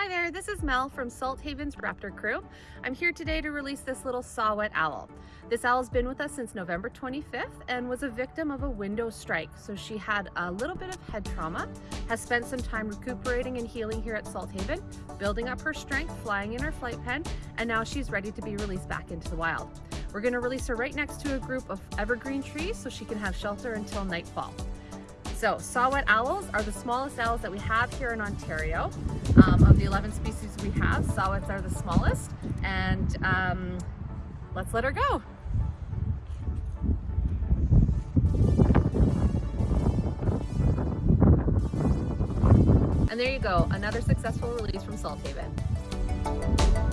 Hi there, this is Mel from Salt Haven's Raptor Crew. I'm here today to release this little saw-whet owl. This owl's been with us since November 25th and was a victim of a window strike. So she had a little bit of head trauma, has spent some time recuperating and healing here at Salt Haven, building up her strength, flying in her flight pen, and now she's ready to be released back into the wild. We're gonna release her right next to a group of evergreen trees so she can have shelter until nightfall. So saw-whet owls are the smallest owls that we have here in Ontario. Um, of the 11 species we have, saw-whets are the smallest. And um, let's let her go. And there you go, another successful release from Salt Haven.